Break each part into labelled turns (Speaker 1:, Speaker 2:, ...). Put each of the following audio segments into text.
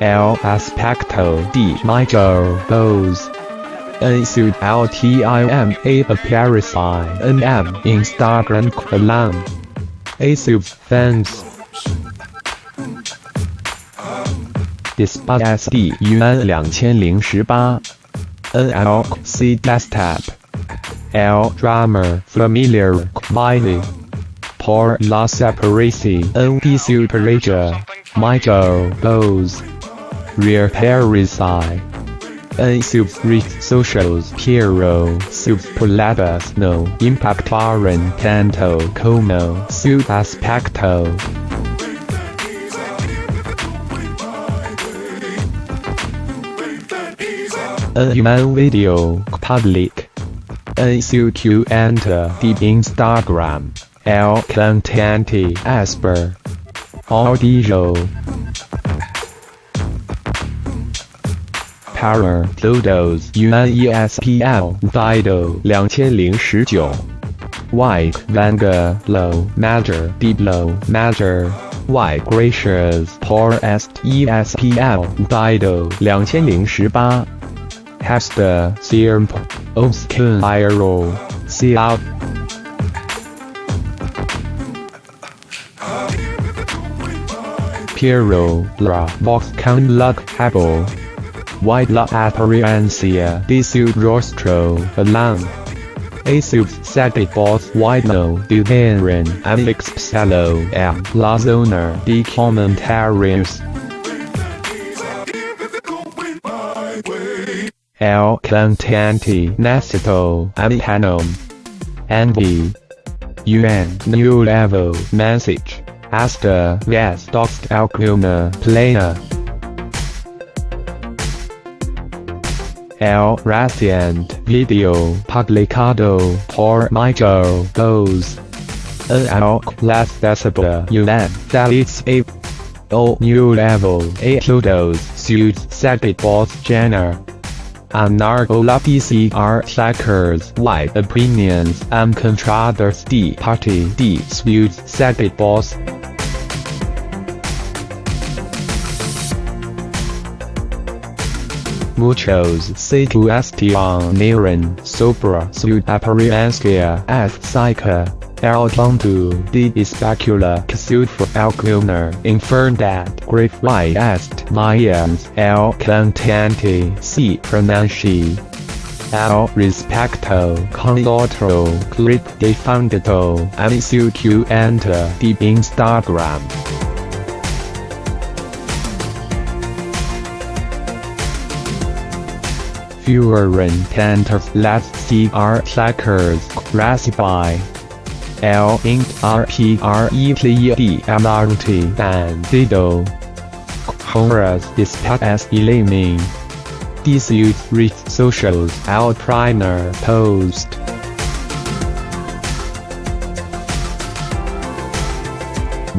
Speaker 1: el aspecto de mayor voz. En su altima aparece en el Instagram column. A sub fans. Después SD un 2018 NLC desktop. El drama familiar Miley. Por la separación de su pareja, Miguel Bosé. Rear parasite. N sub reach socials Piero superlatus no impactaren tanto como sub aspecto. A human video public. N Q enter the Instagram. L contente asper. Audio. Power Photos UNESPL Dido 2019 White Vanga Low Major Deep Low Major White Gracious Poor Est ESPL Dido 2018 Hester Serum Oskin Iro See Out Piero Bra Box Count Luck Hable White La Apparencia di su rostro alam. A boss white no duheren amix psalo am la zona di commentarios. El cantante necesito amihanum. Envy. UN new level message. Hasta ves doxt alguna plena. El reciente video publicado por Miguel Bosé. El las decibel UN Dalits A. O new level Plutos Suits Boss Jenner. Anarcho la PCR trackers white opinions and contraders the party disputes second boss. Muchos se cuestionaron sobre su apariencia física. El punto de especula que sufre alguna enfermedad grave est mayans el cantante se pronuncia. Al respecto con otro clip difundido en su cuenta de Instagram. Fewer intensive less CR trackers recipe. L int RPRETD MRT bandido. Horas dispas elimin. Disuse reach socials L primer post.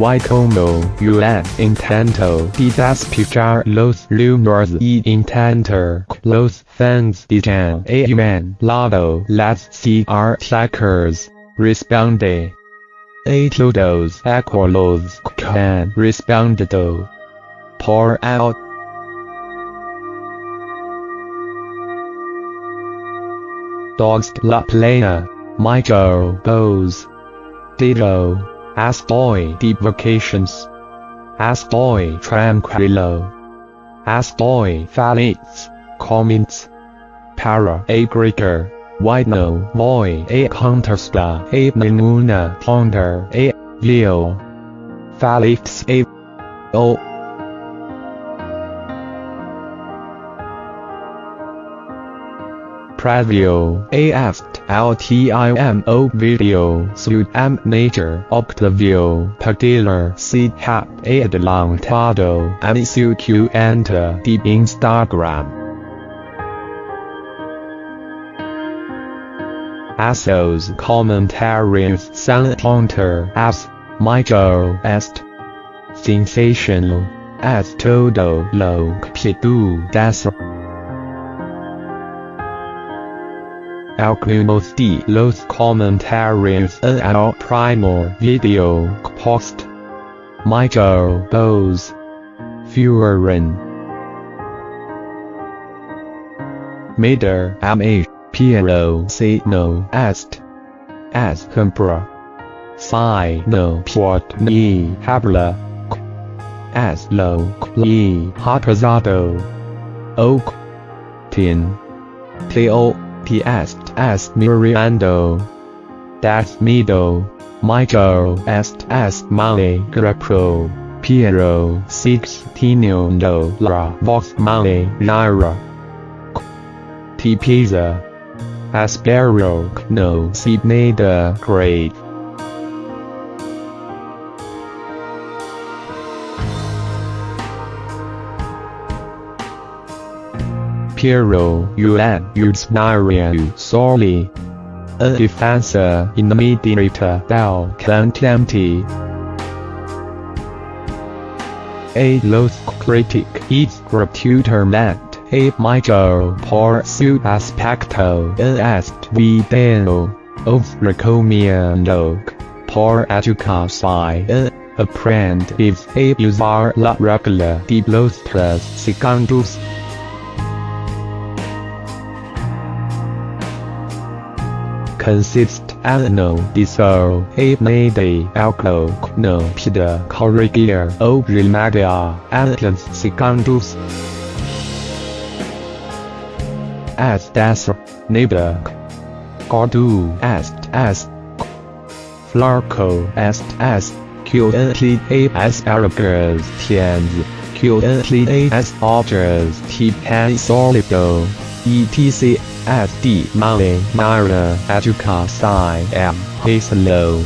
Speaker 1: Y como un intento de despejar los rumores y intentar los fans digan a un lado las trackers, responde. A todos aquelos can respondido. Pour out. Dogs la plena, Miguel Bosé. Dido. Astoy deep vacations. Astoy tranquilo. Astoy feliz, comments. Para aggregator, white no voy a contesta a ninguna ponder a leo. Felix a o. Previo A asked LTIMO video suit M nature Octavio Padilla C hap adelantado and su Q enter the Instagram. Asos commentaries San Hunter as Michael est sensational as todo lo que tú algunos de los comentarios en el primer video post. Miguel Bosé. Fueron. Mader M.A. Piero C. No Est. As Compra. Si no puot ni habla. As lo li hatazado. Oak. Tin. Teo. T est est Miriando. Das Mido. Michael est est Male Grapro. Piero Sixtino La Vox Male Naira. T Pisa. Aspero no Sydney the Great. Piero Yuan Utsnaria Sorely. A defensor in the mediator Del Contempt. A lost critic is gratuiter ment a major pursuit aspecto est video of recomiendo por educación aprendiz a usar la regla de los tres segundos consist no pida corregir o remedia antes segundos as das neighbor Gordu est as Flarco est as QNTAS Arabers tiens QNTAS Objers T ETC SD Male Mara Educa Psi M Haselo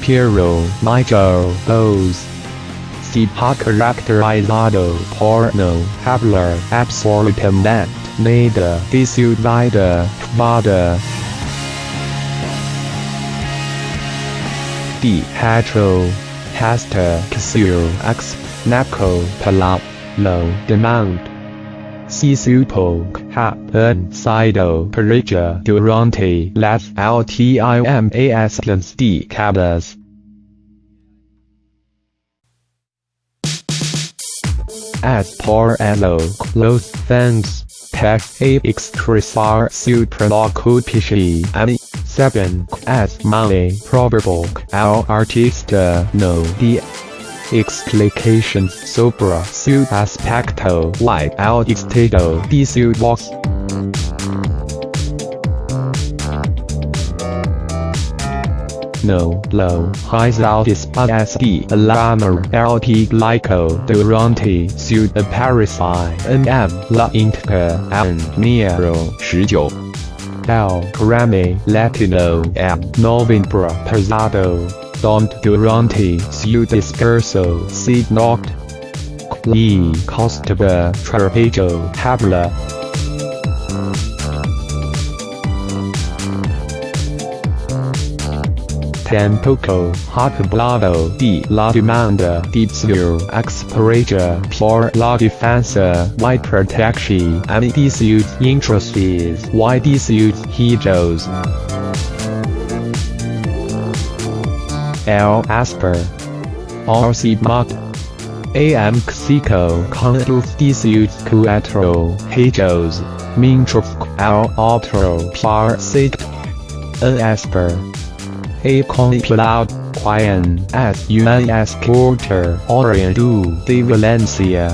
Speaker 1: Piero Miguel Bosé. Tipo caracterizado por no hablar absolutamente nada de su vida privada. De hetero, hasta que su ex, naco para lo demand. Si supo happen sido perilla durante las últimas décadas. as por elo close thanks tech a expressar su preocupación 7 as male probable al artista uh, no de explications sobre su aspecto like al estado de su voz no low highs out sd alarmer LP glyco durante su aparici nm la inter and nero 19 El Grammy Latino M Novembro Pasado Don't durante su discurso signo Lee Costaba Trapejo Habla tampoco ha hablado de la demanda de su expareja por la defensa y protección de sus intereses y de sus hijos. L. Asper. RC Mott. AM Xico Contus Disius Cuatro Hejos Mintruf Al Otro Parsit N Asper. A Complot Quian. As Porter, Quarter Orientu de Valencia.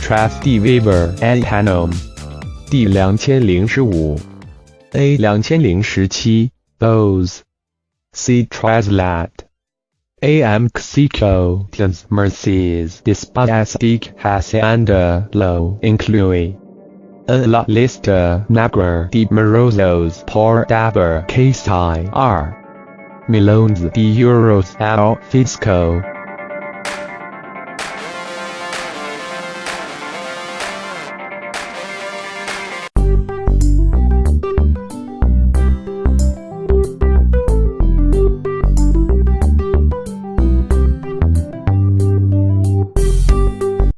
Speaker 1: Traf D Weber and Hanom D Two Thousand and Fifteen. ，A 两千零十七，Those C Translate AM Mexico Mercies Dispastic Hacienda Low Inclui a la lista negra de morozos por daber casi r. Millones de euros al fisco.